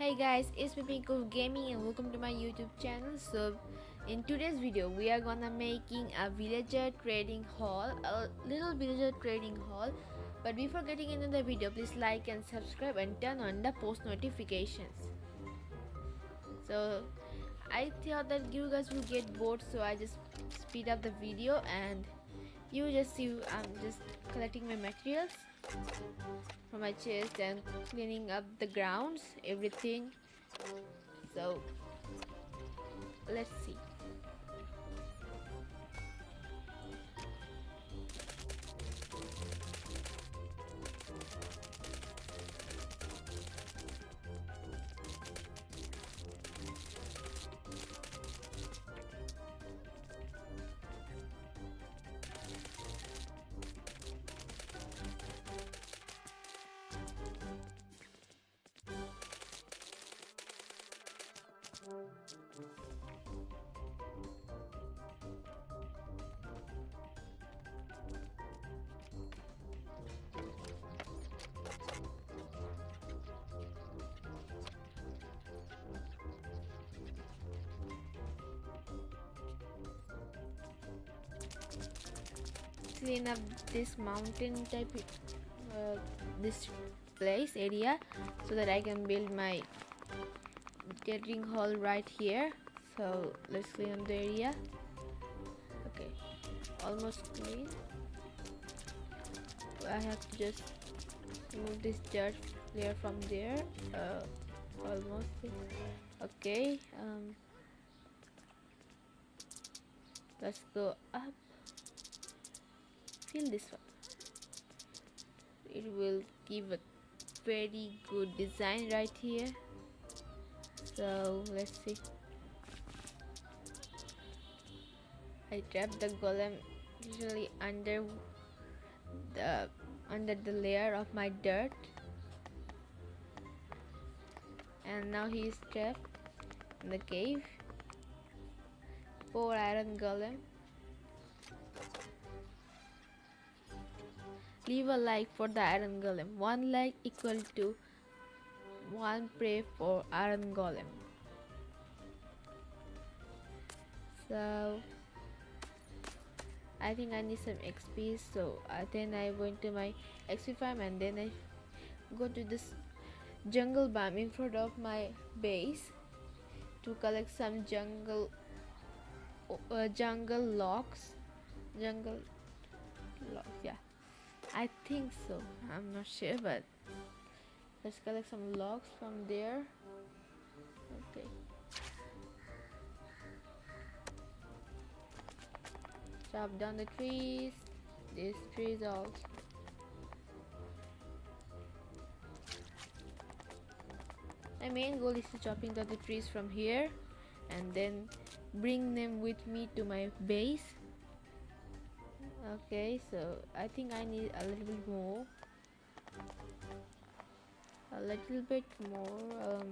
Hey guys, it's me Pink Gaming and welcome to my YouTube channel. So, in today's video, we are gonna making a villager trading hall, a little villager trading hall. But before getting into the video, please like and subscribe and turn on the post notifications. So, I thought that you guys will get bored, so I just speed up the video and you just see I'm just collecting my materials from my chest and cleaning up the grounds everything. So let's see clean up this mountain type uh, this place area so that I can build my gathering hall right here. So let's clean up the area. Okay almost clean. I have to just remove this dirt layer from there. Uh, almost okay um, let's go up fill this one. It will give a very good design right here. So let's see. I trap the golem usually under the under the layer of my dirt. And now he is trapped in the cave. Poor iron golem Leave a like for the iron golem. One like equal to one pray for iron golem. So I think I need some XP so uh, then I went to my XP farm and then I go to this jungle biome in front of my base to collect some jungle uh, jungle logs jungle I think so. I'm not sure but let's collect some logs from there. Okay. Chop down the trees. These trees also my main goal is to chopping down the trees from here and then bring them with me to my base okay so I think I need a little bit more. A little bit more um,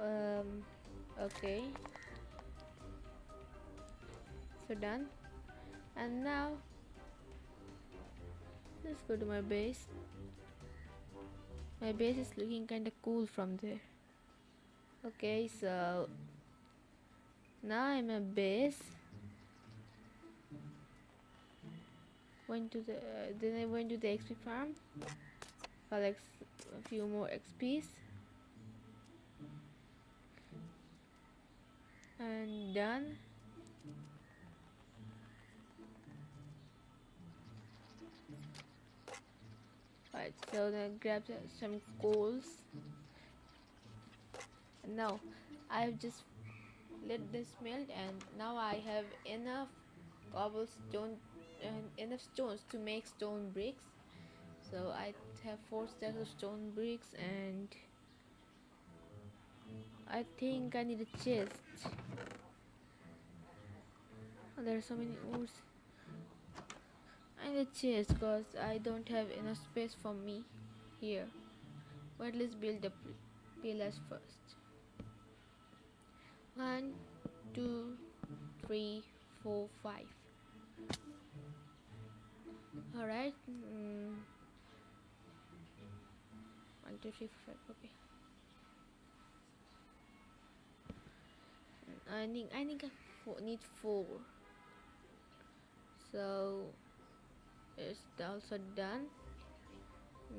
um okay. So done. And now let's go to my base. My base is looking kind of cool from there. Okay so now I'm a base went to the uh, then I went to the XP farm collect a few more XPs and done. Right so then grab some coals. Now I've just let this melt and now I have enough cobblestone and enough stones to make stone bricks. So I have four stacks of stone bricks and I think I need a chest. Oh, there are so many ores I need a chest because I don't have enough space for me here. But let's build the pillars first. One two three four five Alright. Mm. One, two, three, four, five. Okay. Mm, I think I think I need four. So it's also done.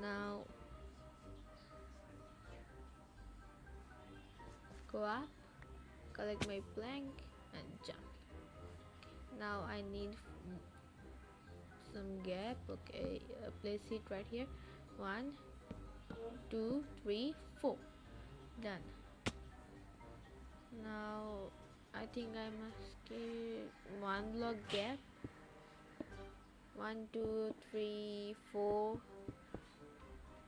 Now go up, collect my plank, and jump. Now I need some gap. Okay uh, place it right here. One two three four. Done. Now I think I must give one block gap. One two three four.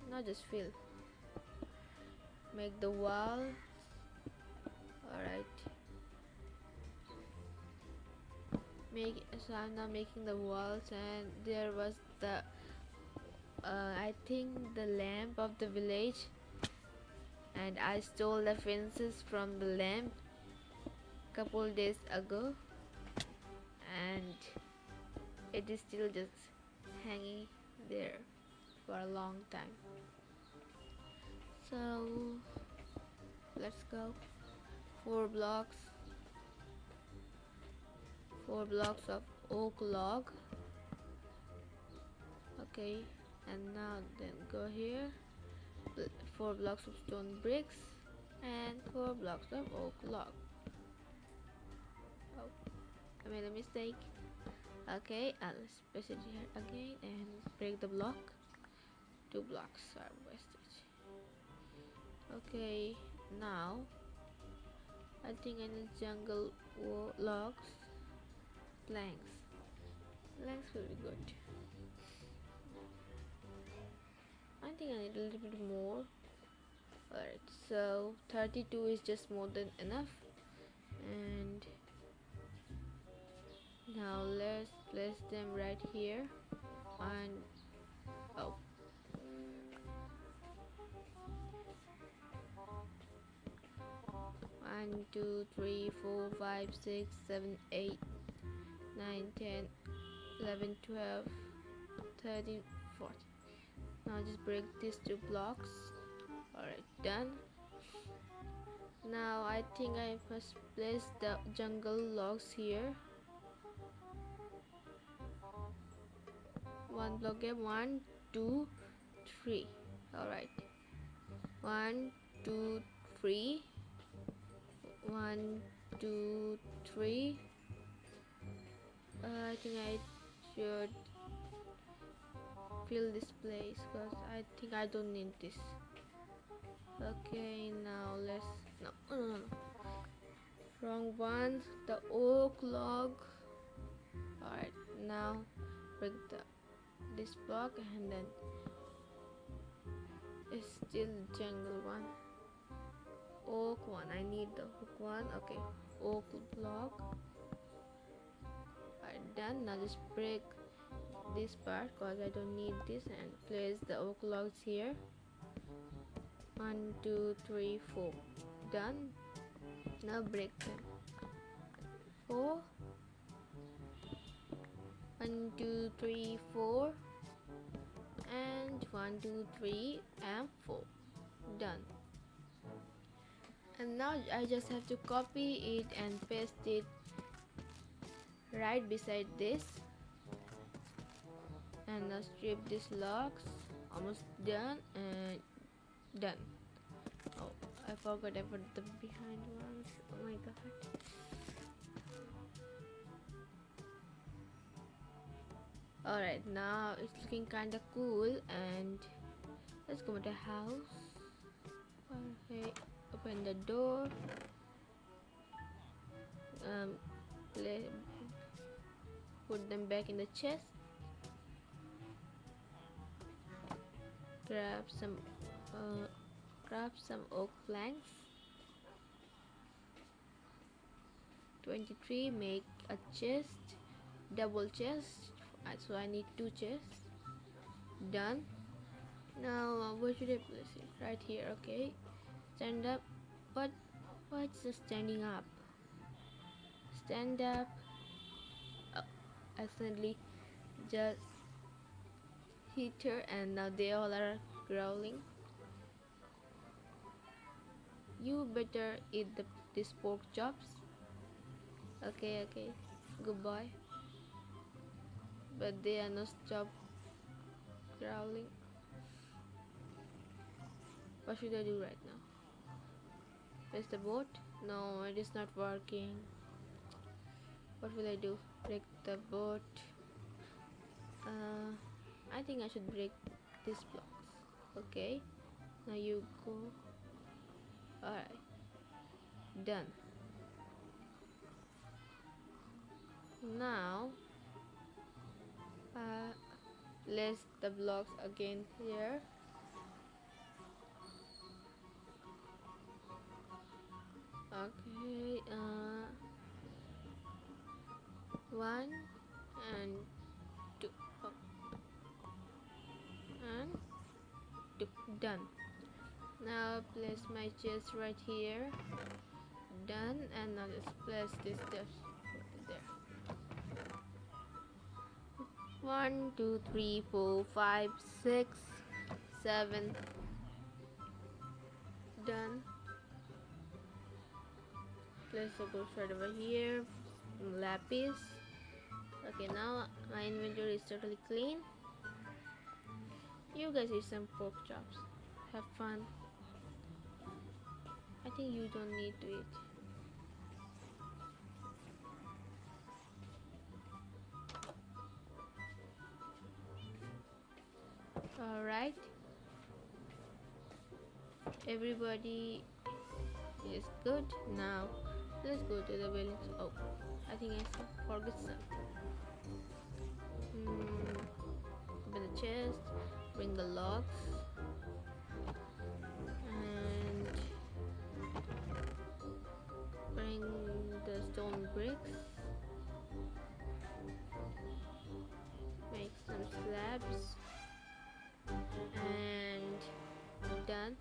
Not just fill. Make the wall make so I'm now making the walls and there was the uh, I think the lamp of the village and I stole the fences from the lamp couple days ago and it is still just hanging there for a long time. So let's go four blocks four blocks of oak log. Okay and now then go here. Four blocks of stone bricks and four blocks of oak log. Oh I made a mistake. Okay I'll place it here again and break the block. Two blocks are wasted. Okay now I think I need jungle logs planks planks will be good. I think I need a little bit more. Alright so 32 is just more than enough. And now let's place them right here. And oh. One two three four five six seven eight nine ten eleven twelve thirteen fourteen. Now just break these two blocks. Alright done. Now I think I must place the jungle logs here. One block gap one two three. All right one two three. One two three uh, I think I should fill this place because I think I don't need this. Okay now let's no no no, no. wrong one. The oak log. Alright now break the this block and then it's still jungle one. Oak one I need the oak one. Okay oak block done. Now just break this part because I don't need this and place the oak logs here. One two three four. Done. Now break them. Four. One two three four. And one two three and four. Done. And now I just have to copy it and paste it right beside this. And now strip these logs. Almost done and done. Oh I forgot about the behind ones. Oh my god. Alright, now it's looking kinda cool and let's go to the house. Okay, open the door. Um, play, put them back in the chest. Grab some, uh, grab some oak planks. 23 make a chest double chest. So I need two chests. Done. Now uh, where should I place it? Right here okay. Stand up. But what's the standing up? Stand up accidentally just hit her and now they all are growling you better eat the, these pork chops Okay, okay. Goodbye. But they are not stop growling. What should I do right now? Where's the boat? No, it is not working. What will I do? Break the boat. Uh, I think I should break these blocks. Okay. Now you go. Alright. Done. Now, uh, place the blocks again here. Okay, uh, one and two, oh. and two, done. Now place my chest right here, done, and now let's place this steps there. One, two, three, four, five, six, seven, done. Place the gold right over here. Lapis okay now my inventory is totally clean. You guys eat some pork chops. Have fun. I think you don't need to eat. Alright. Everybody is good. Now Let's go to the village. Oh, I think I forgot some. Chest, bring the logs, and bring the stone bricks. Make some slabs, and done.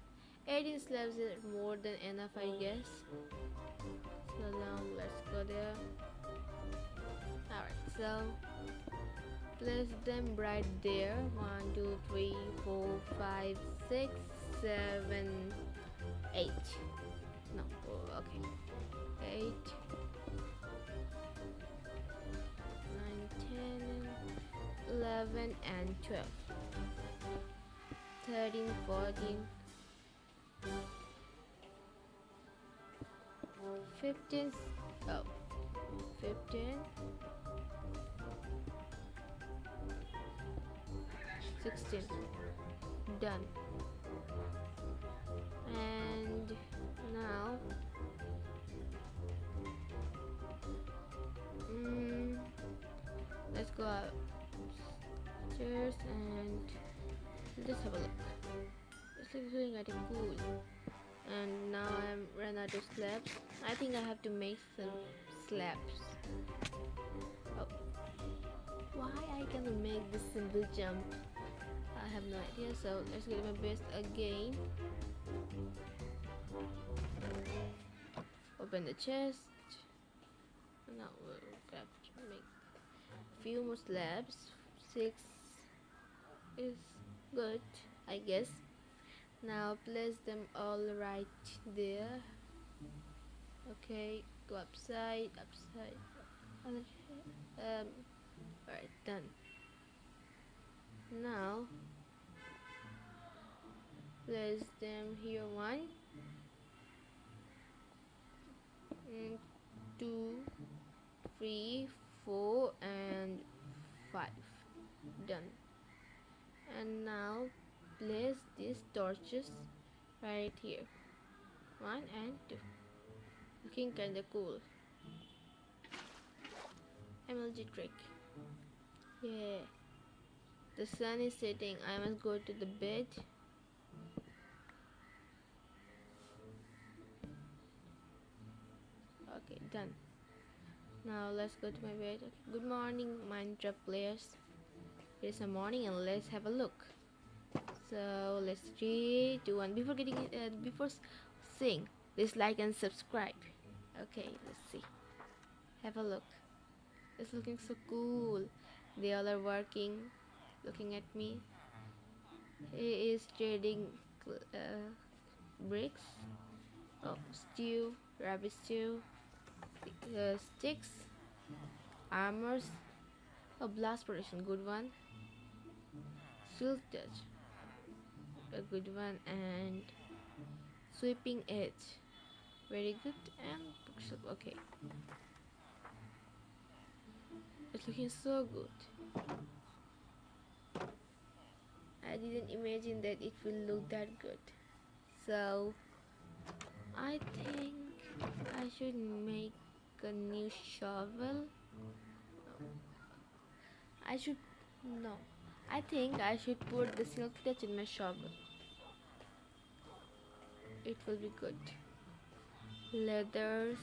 18 slabs is more than enough, I guess so now let's go there alright so place them right there. One two three four five six seven eight. No okay. Eight. Nine ten eleven and twelve. Thirteen fourteen. 15 oh 15 16 done. And now mm, let's go upstairs and let's have a look. It's doing at a pool and now I'm ran out of slabs. I think I have to make some slabs. Oh. Why I cannot make this simple jump have no idea so let's get my best again. Open the chest. Now we'll grab make few more slabs. Six is good I guess. Now place them all right there. Okay go upside upside um alright done. Now place them here one. Mm, two three four and five. Done. And now place these torches right here. One and two. Looking kinda cool. MLG trick. Yeah. The sun is setting. I must go to the bed now let's go to my bed good morning Minecraft players. It's a morning and let's have a look. So let's three two one before getting uh, before seeing please like and subscribe. Okay let's see. Have a look. It's looking so cool. They all are working looking at me. He is trading uh, bricks. Oh stew rabbit stew uh, sticks armors a blast protection good one. Silk touch a good one and sweeping edge. Very good and bookshelf okay. It's looking so good. I didn't imagine that it will look that good. So I think I should make a new shovel? I should no. I think I should put the silk touch in my shovel. It will be good. Leathers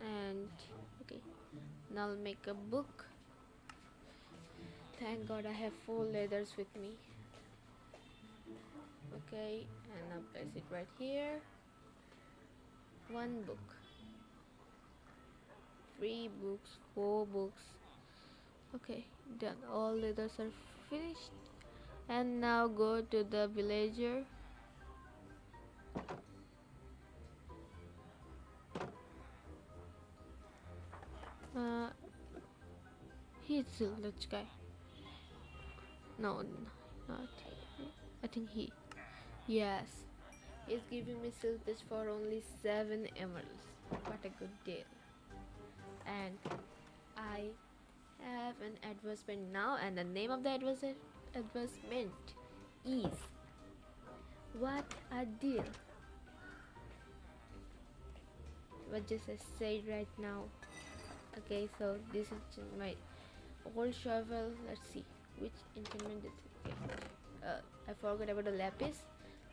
and okay. Now I'll make a book. Thank god I have four leathers with me. Okay and now place it right here. One book three books four books. Okay done all leathers are finished. And now go to the villager. Uh he's still that guy. No not I think he yes. He's giving me silvers for only seven emeralds. What a good deal and I have an advertisement now and the name of the advertisement is what a deal. What just I said right now. Okay so this is my old shovel. Let's see which enchantment is it. Uh, I forgot about the lapis.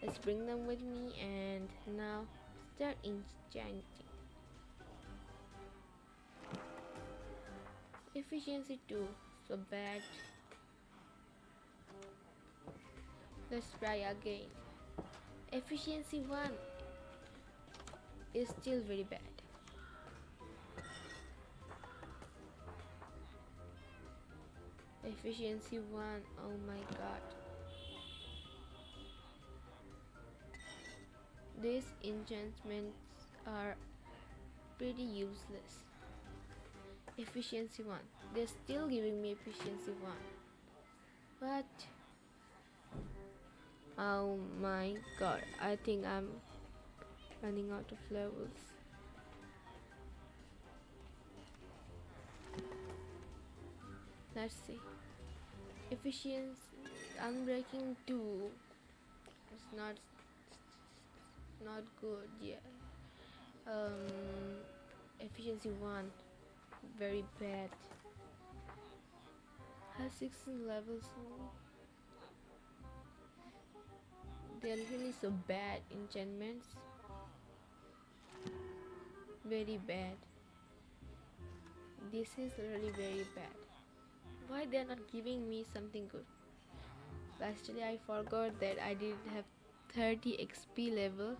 Let's bring them with me and now start enchanting efficiency 2 so bad. Let's try again. Efficiency 1 is still very bad. Efficiency 1 oh my god. These enchantments are pretty useless efficiency 1 they're still giving me efficiency 1 but oh my god I think I'm running out of levels. Let's see. Efficiency unbreaking 2 it's not not good yeah. Um efficiency 1 very bad. Has 16 levels they're really so bad enchantments. Very bad. This is really very bad. Why they're not giving me something good? Lastly I forgot that I didn't have 30 XP level.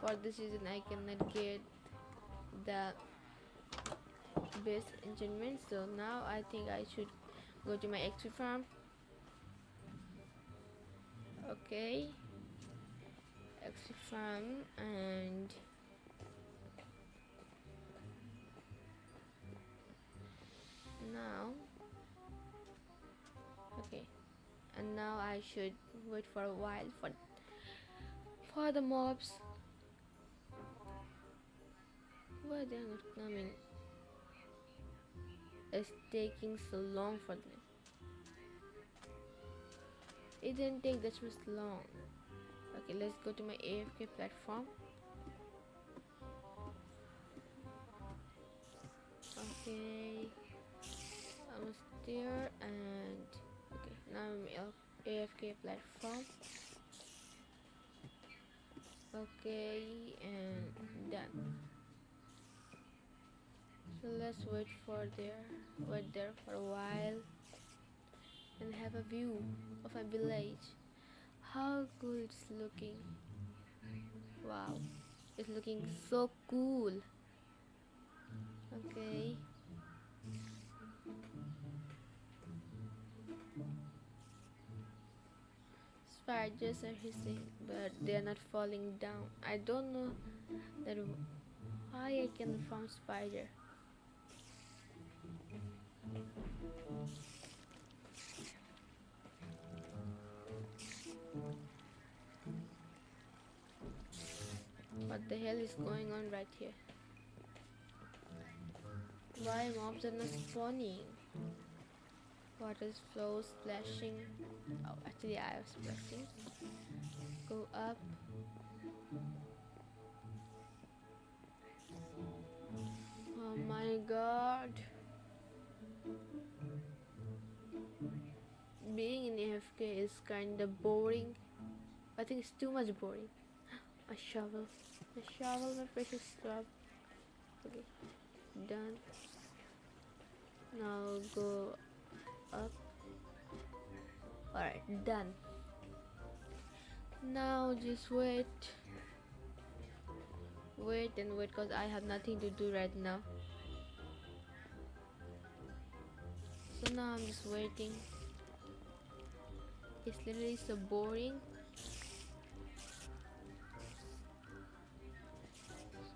For this reason I cannot get the best enchantment so now I think I should go to my XP farm okay. XP farm and now okay. And now I should wait for a while for for the mobs. Why they're not coming it's taking so long for them. It didn't take that much long. Okay let's go to my AFK platform. Okay I'm there and okay now I'm AFK platform. Okay and done let's wait for there wait there for a while and have a view of a village. How cool it's looking. Wow it's looking so cool. Okay. Spiders are hissing but they're not falling down. I don't know that why I can farm spider What the hell is going on right here? Why mobs are not spawning? Water flow splashing. Oh, actually, I was splashing. Go up. Oh my god. Being in AFK is kinda boring. I think it's too much boring. A shovel. A shovel, my precious scrub. Okay, done. Now go up. Alright, done. Now just wait. Wait and wait because I have nothing to do right now. So now I'm just waiting. It's literally so boring.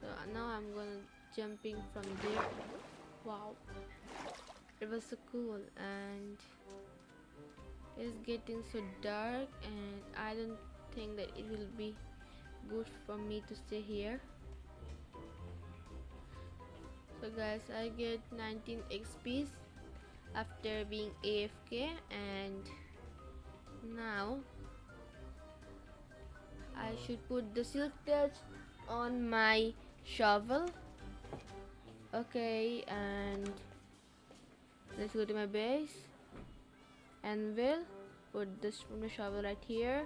So now I'm gonna jumping from there. Wow, it was so cool and it's getting so dark and I don't think that it will be good for me to stay here. So guys, I get 19 XP's after being AFK and now I should put the silk touch on my shovel. Okay and let's go to my base. And we'll put this from the shovel right here.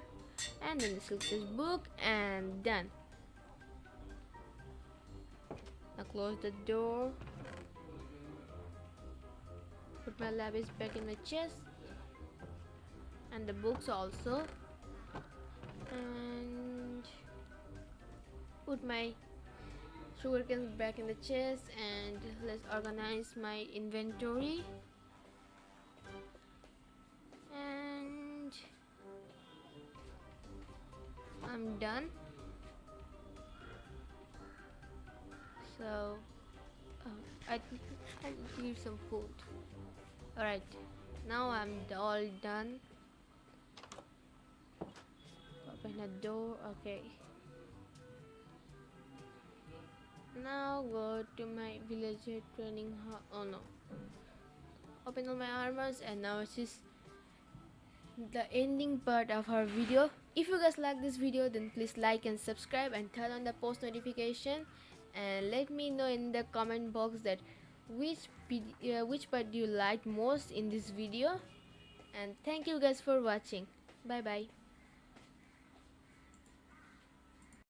And then the silk touch book and done. Now close the door. Put my lapis back in my chest and the books also. And put my sugar canes back in the chest and let's organize my inventory. And I'm done. So oh, I, I need some food. Alright now I'm all done the door okay. Now go to my villager trading hall oh no. Open all my armors and now it's just the ending part of our video. If you guys like this video then please like and subscribe and turn on the post notification. And let me know in the comment box that which uh, which part you liked most in this video. And thank you guys for watching. Bye bye